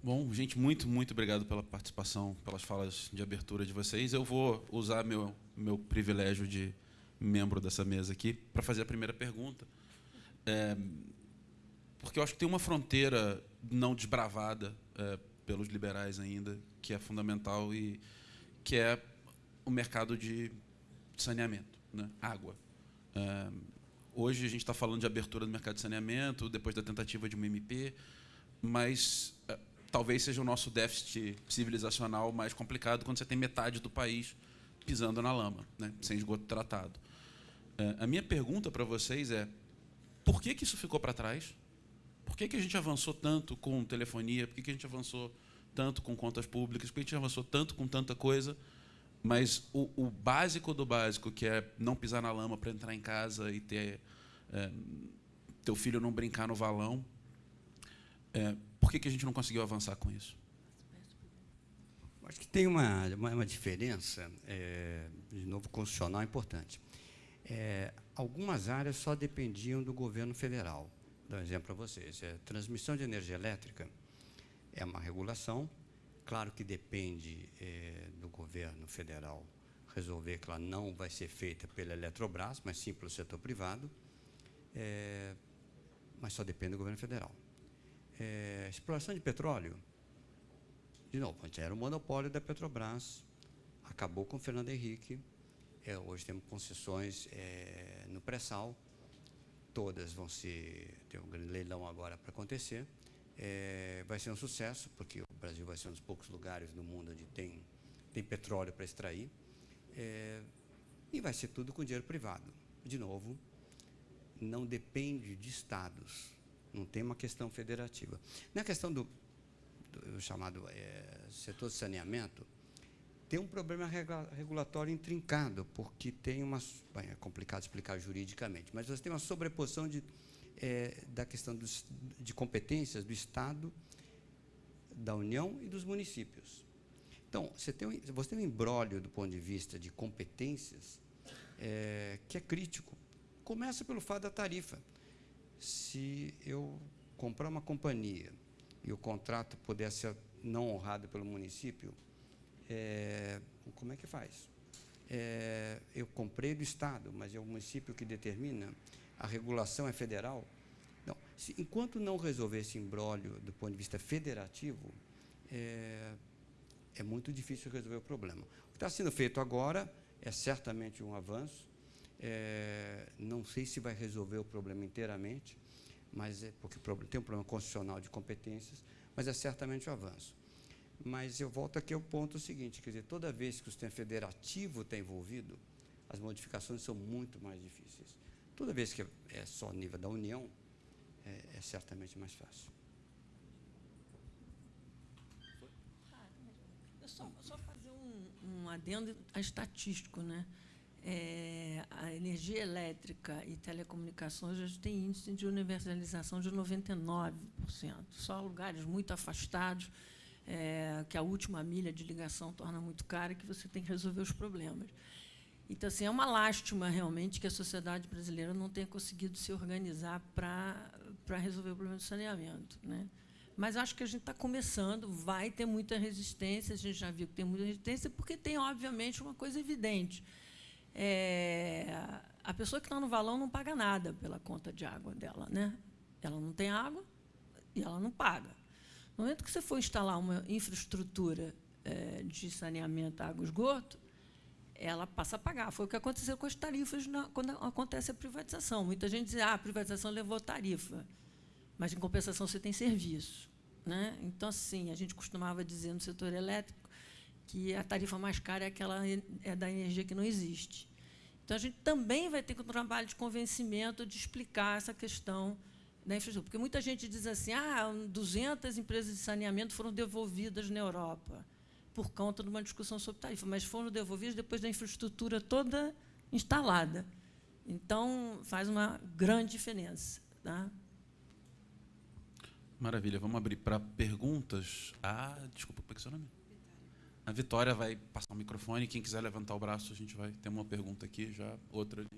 Bom, gente, muito, muito obrigado pela participação, pelas falas de abertura de vocês. Eu vou usar meu, meu privilégio de membro dessa mesa aqui para fazer a primeira pergunta. É, porque eu acho que tem uma fronteira não desbravada é, pelos liberais ainda, que é fundamental e que é o mercado de saneamento, né? água. É, hoje a gente está falando de abertura do mercado de saneamento, depois da tentativa de uma MP, mas é, talvez seja o nosso déficit civilizacional mais complicado quando você tem metade do país pisando na lama, né, sem esgoto tratado. É, a minha pergunta para vocês é: por que, que isso ficou para trás? Por que, que a gente avançou tanto com telefonia? Por que, que a gente avançou tanto com contas públicas? Por que a gente avançou tanto com tanta coisa? Mas o, o básico do básico, que é não pisar na lama para entrar em casa e ter é, teu filho não brincar no valão, é, por que, que a gente não conseguiu avançar com isso? Acho que tem uma, uma, uma diferença, é, de novo, constitucional importante. É, algumas áreas só dependiam do governo federal. Dar um exemplo para vocês. É, transmissão de energia elétrica é uma regulação, claro que depende é, do governo federal resolver que ela não vai ser feita pela Eletrobras, mas sim pelo setor privado, é, mas só depende do governo federal. É, exploração de petróleo, de novo, antes era o monopólio da Petrobras, acabou com o Fernando Henrique, é, hoje temos concessões é, no pré-sal, todas vão ser, tem um grande leilão agora para acontecer, é, vai ser um sucesso, porque o Brasil vai ser um dos poucos lugares no mundo onde tem, tem petróleo para extrair, é, e vai ser tudo com dinheiro privado. De novo, não depende de estados, não tem uma questão federativa. Na questão do, do chamado é, setor de saneamento, tem um problema regulatório intrincado, porque tem uma. Bem, é complicado explicar juridicamente, mas você tem uma sobreposição de, é, da questão dos, de competências do Estado, da União e dos municípios. Então, você tem, um, você tem um embrólio do ponto de vista de competências é, que é crítico. Começa pelo fato da tarifa. Se eu comprar uma companhia e o contrato puder ser não honrado pelo município, é, como é que faz? É, eu comprei do Estado, mas é o município que determina, a regulação é federal. Não, se, enquanto não resolver esse imbróglio do ponto de vista federativo, é, é muito difícil resolver o problema. O que está sendo feito agora é certamente um avanço. É, não sei se vai resolver o problema inteiramente, mas é porque tem um problema constitucional de competências, mas é certamente um avanço. Mas eu volto aqui ao ponto seguinte, quer dizer, toda vez que o sistema federativo está envolvido, as modificações são muito mais difíceis. Toda vez que é só nível da União, é, é certamente mais fácil. Só, só fazer um, um adendo estatístico, né? É, a energia elétrica e telecomunicações já tem índice de universalização de 99%. Só lugares muito afastados, é, que a última milha de ligação torna muito cara, que você tem que resolver os problemas. Então, assim, é uma lástima, realmente, que a sociedade brasileira não tenha conseguido se organizar para resolver o problema do saneamento. Né? Mas acho que a gente está começando, vai ter muita resistência, a gente já viu que tem muita resistência, porque tem, obviamente, uma coisa evidente é, a pessoa que está no valão não paga nada pela conta de água dela. Né? Ela não tem água e ela não paga. No momento que você for instalar uma infraestrutura é, de saneamento, água e esgoto, ela passa a pagar. Foi o que aconteceu com as tarifas na, quando acontece a privatização. Muita gente diz, ah, a privatização levou tarifa, mas, em compensação, você tem serviço. Né? Então, assim, a gente costumava dizer no setor elétrico que a tarifa mais cara é aquela é da energia que não existe. Então, a gente também vai ter um trabalho de convencimento de explicar essa questão da infraestrutura. Porque muita gente diz assim, ah, 200 empresas de saneamento foram devolvidas na Europa por conta de uma discussão sobre tarifa, mas foram devolvidas depois da infraestrutura toda instalada. Então, faz uma grande diferença. Tá? Maravilha. Vamos abrir para perguntas. Ah, desculpa, como é que é seu nome? A Vitória vai passar o microfone. Quem quiser levantar o braço, a gente vai ter uma pergunta aqui, já outra ali.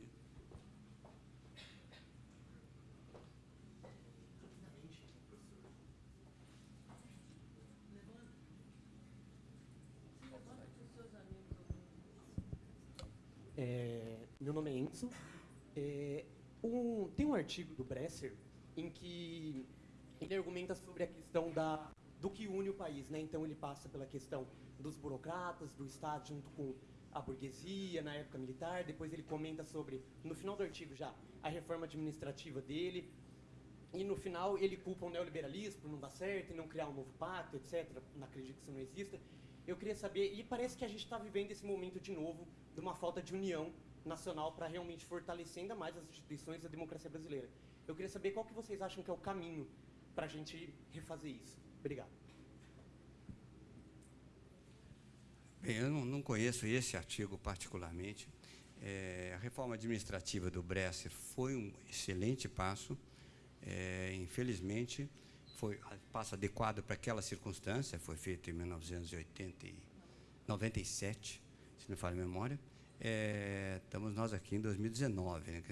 É, meu nome é Enzo. É, um, tem um artigo do Bresser em que ele argumenta sobre a questão da, do que une o país. Né? Então, ele passa pela questão dos burocratas, do Estado, junto com a burguesia na época militar, depois ele comenta sobre, no final do artigo já, a reforma administrativa dele, e no final ele culpa o neoliberalismo por não dar certo e não criar um novo pacto, etc. Não acredito que isso não exista. Eu queria saber, e parece que a gente está vivendo esse momento de novo, de uma falta de união nacional para realmente fortalecer ainda mais as instituições da democracia brasileira. Eu queria saber qual que vocês acham que é o caminho para a gente refazer isso. Obrigado. Bem, eu não, conheço esse artigo particularmente. É, a reforma administrativa do Bresser foi um excelente passo. É, infelizmente, foi passo adequado para aquela circunstância. Foi feito em 1997, se não falha a memória. É, estamos nós aqui em 2019, né,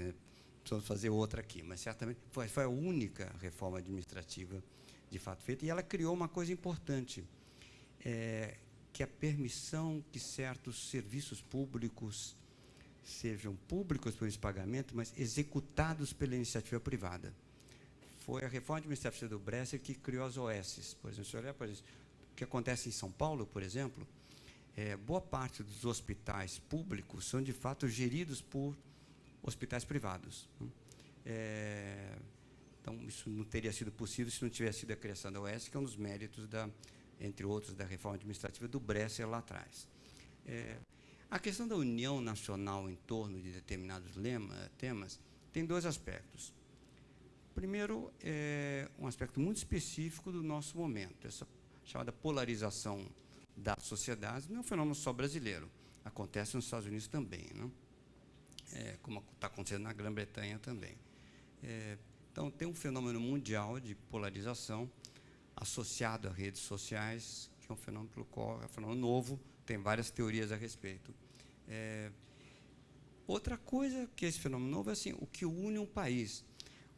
precisamos fazer outra aqui, mas certamente foi, foi a única reforma administrativa de fato feita, e ela criou uma coisa importante, é, que a permissão que certos serviços públicos sejam públicos por esse pagamento, mas executados pela iniciativa privada. Foi a reforma administrativa do Bresser que criou as OS. Por exemplo, se olhar para o que acontece em São Paulo, por exemplo, é, boa parte dos hospitais públicos são, de fato, geridos por hospitais privados. É, então, isso não teria sido possível se não tivesse sido a criação da OS, que é um dos méritos, da, entre outros, da reforma administrativa do Bresser lá atrás. É, a questão da união nacional em torno de determinados lema, temas tem dois aspectos. Primeiro, é um aspecto muito específico do nosso momento, essa chamada polarização das sociedades, não é um fenômeno só brasileiro, acontece nos Estados Unidos também. Né? é, como está acontecendo na Grã-Bretanha também. É, então, tem um fenômeno mundial de polarização associado a redes sociais, que é um fenômeno pelo qual é um fenômeno novo, tem várias teorias a respeito. É, outra coisa que esse fenômeno novo é assim, o que une um país.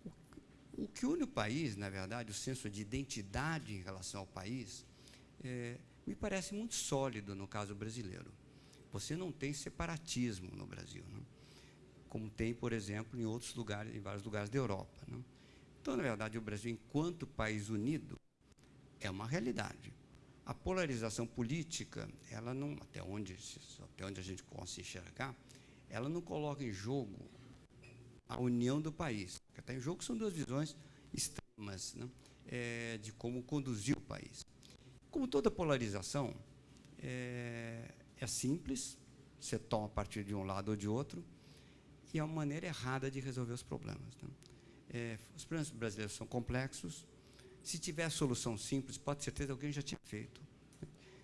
O, o que une o país, na verdade, o senso de identidade em relação ao país, é, me parece muito sólido no caso brasileiro. Você não tem separatismo no Brasil. Não? como tem, por exemplo, em outros lugares, em vários lugares da Europa. Né? Então, na verdade, o Brasil, enquanto país unido, é uma realidade. A polarização política, ela não, até onde, até onde a gente possa enxergar, ela não coloca em jogo a união do país. O que está em jogo são duas visões extremas né? é, de como conduzir o país. Como toda polarização, é, é simples, você toma a partir de um lado ou de outro, e é uma maneira errada de resolver os problemas. Né? É, os problemas brasileiros são complexos. Se tiver solução simples, pode ter certeza alguém já tinha feito.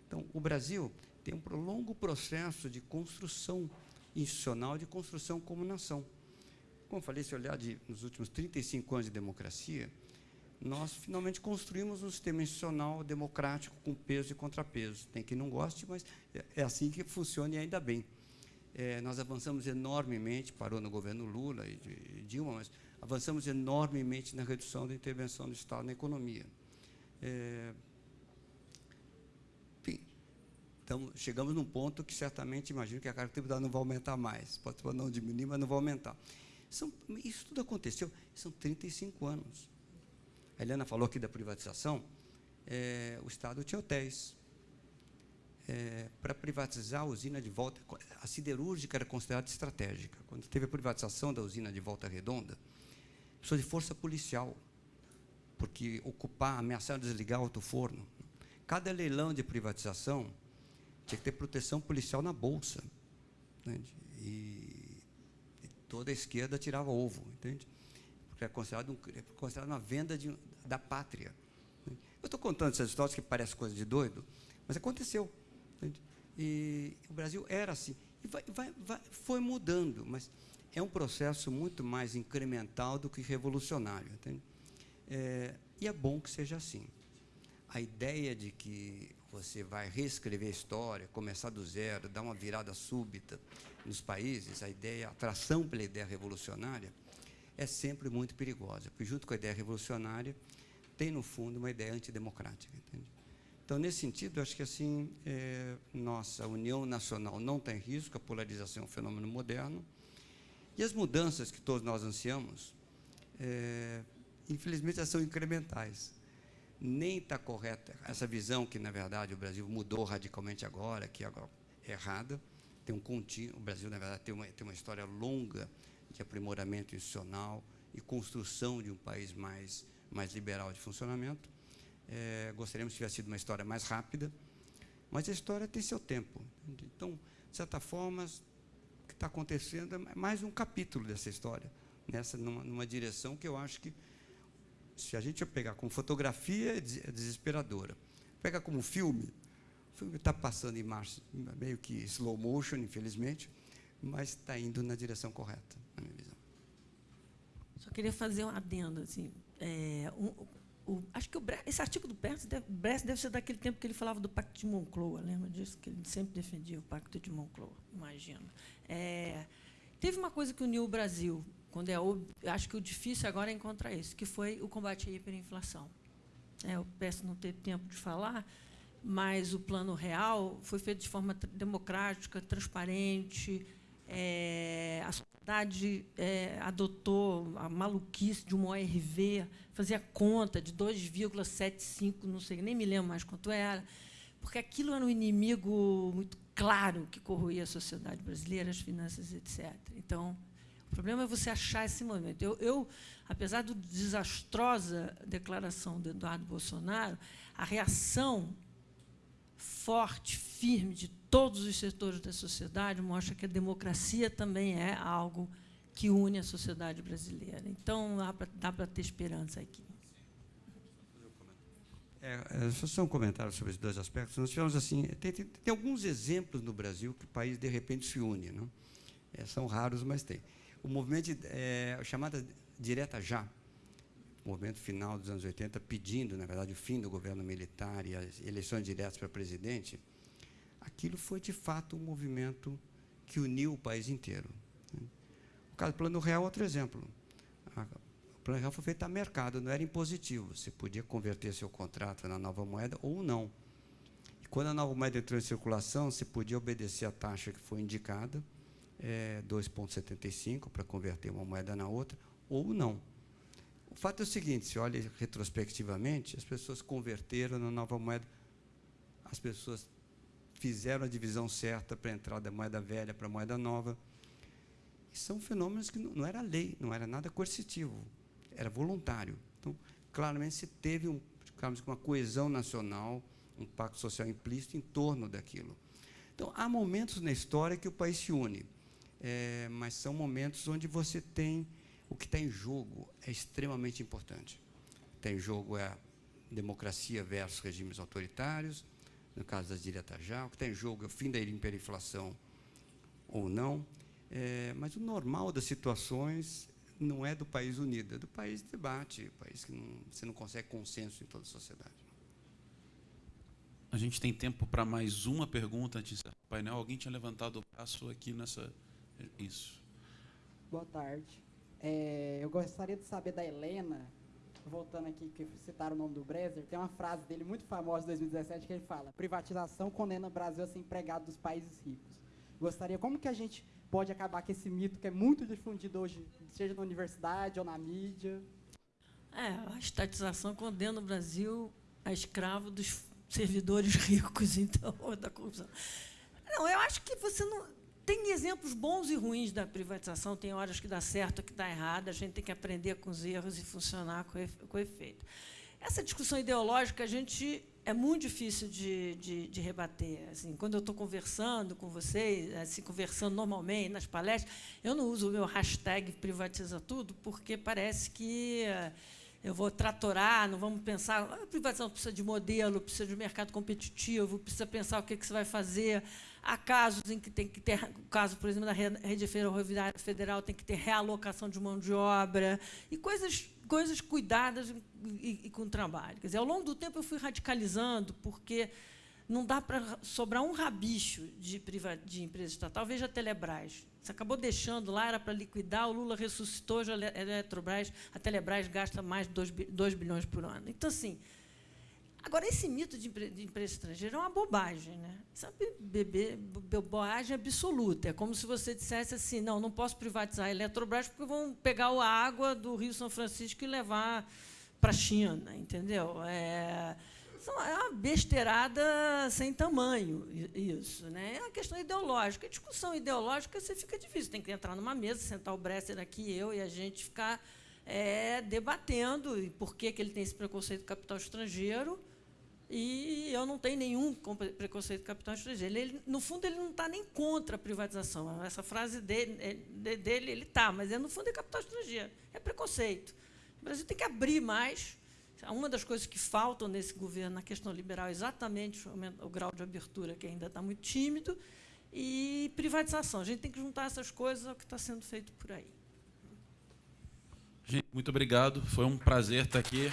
Então, o Brasil tem um longo processo de construção institucional, de construção como nação. Como falei, se olhar de, nos últimos 35 anos de democracia, nós finalmente construímos um sistema institucional democrático com peso e contrapeso. Tem quem não goste, mas é, é assim que funciona e ainda bem. É, nós avançamos enormemente, parou no governo Lula e Dilma, mas avançamos enormemente na redução da intervenção do Estado na economia. É, enfim, então, chegamos num ponto que certamente imagino que a característica não vai aumentar mais. Pode não diminuir, mas não vai aumentar. São, isso tudo aconteceu, são 35 anos. A Helena falou aqui da privatização. É, o Estado tinha hotéis, é, para privatizar a usina de volta. A siderúrgica era considerada estratégica. Quando teve a privatização da usina de Volta Redonda, precisou de força policial, porque ocupar, ameaçar desligar outro forno. Cada leilão de privatização tinha que ter proteção policial na bolsa. Entende? E, toda a esquerda tirava ovo, entende? Porque é considerado, um, é considerado uma venda de, da pátria. Eu estou contando essas histórias que parecem coisa de doido, mas aconteceu. E o Brasil era assim. E vai, vai, vai, foi mudando, mas é um processo muito mais incremental do que revolucionário. É, e é bom que seja assim. A ideia de que você vai reescrever a história, começar do zero, dar uma virada súbita nos países, a ideia, a atração pela ideia revolucionária, é sempre muito perigosa, porque junto com a ideia revolucionária tem no fundo uma ideia antidemocrática, entende? Então, nesse sentido, acho que assim, é, nossa união nacional não tem risco, a polarização é um fenômeno moderno, e as mudanças que todos nós ansiamos, é, infelizmente, são incrementais. Nem está correta essa visão que, na verdade, o Brasil mudou radicalmente agora, que agora é errada. tem um contínuo, o Brasil, na verdade, tem uma, tem uma história longa de aprimoramento institucional e construção de um país mais, mais liberal de funcionamento. É, gostaríamos que tivesse sido uma história mais rápida, mas a história tem seu tempo. Então, de certa forma, o que está acontecendo é mais um capítulo dessa história, nessa, numa, numa direção que eu acho que, se a gente pegar como fotografia, é, é desesperadora. Pega como filme, o filme está passando em março, meio que slow motion, infelizmente, mas está indo na direção correta, na minha visão. Só queria fazer um adendo. Assim, é, um, o, acho que o, esse artigo do Brest deve, deve ser daquele tempo que ele falava do Pacto de Moncloa. Lembra disso? Que ele sempre defendia o Pacto de Moncloa, imagino. É, teve uma coisa que uniu o Brasil, quando é, acho que o difícil agora é encontrar isso, que foi o combate à hiperinflação. É, eu peço não ter tempo de falar, mas o plano real foi feito de forma democrática, transparente, é, a sociedade é, adotou a maluquice de uma ORV, fazia conta de 2,75, não sei, nem me lembro mais quanto era, porque aquilo era um inimigo muito claro que corroía a sociedade brasileira, as finanças, etc. Então, o problema é você achar esse momento. Eu, eu apesar da desastrosa declaração do Eduardo Bolsonaro, a reação forte, firme de todos os setores da sociedade mostra que a democracia também é algo que une a sociedade brasileira. Então, dá para ter esperança aqui. É, é, só um comentário sobre esses dois aspectos. Nós tivemos assim, tem, tem, tem, alguns exemplos no Brasil que o país de repente se une, não? É, são raros, mas tem. O movimento é, chamada direta já, movimento final dos anos 80, pedindo, na verdade, o fim do governo militar e as eleições diretas para presidente, aquilo foi, de fato, um movimento que uniu o país inteiro. O caso do Plano Real é outro exemplo. O Plano Real foi feito a mercado, não era impositivo. Você podia converter seu contrato na nova moeda ou não. E quando a nova moeda entrou em circulação, você podia obedecer a taxa que foi indicada, é, 2,75 para converter uma moeda na outra, ou não fato é o seguinte, se olha retrospectivamente, as pessoas converteram na nova moeda, as pessoas fizeram a divisão certa para entrar da moeda velha para a moeda nova. E são fenômenos que não, não era lei, não era nada coercitivo, era voluntário. Então, claramente se teve um, digamos, uma coesão nacional, um pacto social implícito em torno daquilo. Então, há momentos na história que o país se une, é, mas são momentos onde você tem o que está em jogo é extremamente importante. Está em jogo é a democracia versus regimes autoritários, no caso das diretas já, o que está em jogo é o fim da hiperinflação ou não, é, mas o normal das situações não é do país unido, é do país de debate, país que não, você não consegue consenso em toda a sociedade. A gente tem tempo para mais uma pergunta antes do painel. Alguém tinha levantado o braço aqui nessa. Isso. Boa tarde. É, eu gostaria de saber da Helena, voltando aqui, que citaram o nome do Brezer, tem uma frase dele muito famosa de 2017 que ele fala: privatização condena o Brasil a ser empregado dos países ricos. Gostaria, como que a gente pode acabar com esse mito que é muito difundido hoje, seja na universidade ou na mídia? É, a estatização condena o Brasil a escravo dos servidores [LAUGHS] ricos, então, [LAUGHS] da corrupção. Não, eu acho que você não tem exemplos bons e ruins da privatização, tem horas que dá certo, que dá errado, a gente tem que aprender com os erros e funcionar com efeito. Essa discussão ideológica a gente é muito difícil de, de, de rebater. Assim, quando eu estou conversando com vocês, assim, conversando normalmente nas palestras, eu não uso o meu hashtag privatiza tudo, porque parece que eu vou tratorar, não vamos pensar. A privatização precisa de modelo, precisa de mercado competitivo, precisa pensar o que, que você vai fazer. Há casos em que tem que ter, o caso, por exemplo, da rede ferroviária federal, tem que ter realocação de mão de obra e coisas, coisas cuidadas e, e com trabalho. Quer dizer, ao longo do tempo eu fui radicalizando, porque não dá para sobrar um rabicho de, de empresa estatal. Veja a Telebrás. Você acabou deixando lá, era para liquidar, o Lula ressuscitou, já a Eletrobras, a Telebrás gasta mais de 2, 2 bilhões por ano. Então, assim, agora, esse mito de, empresa estrangeira é uma bobagem. Né? Isso é uma bobagem absoluta. É como se você dissesse assim, não, não posso privatizar a Eletrobras porque vão pegar a água do Rio São Francisco e levar para a China, entendeu? É, São- É uma besteirada sem tamanho, isso. Né? É uma questão ideológica. A discussão ideológica você fica difícil. Tem que entrar numa mesa, sentar o Bresser aqui, eu e a gente ficar é, debatendo e por que, que ele tem esse preconceito do capital estrangeiro. E eu não tenho nenhum preconceito do capital estrangeiro. Ele, no fundo, ele não está nem contra a privatização. Essa frase dele, de- dele ele está, mas é, no fundo é capital estrangeiro. É preconceito. O Brasil tem que abrir mais. Uma das coisas que faltam nesse governo, na questão liberal, é exatamente o, grau de abertura, que ainda está muito tímido, e privatização. A gente tem que juntar essas coisas ao que está sendo feito por aí. Gente, muito obrigado. Foi um prazer estar aqui.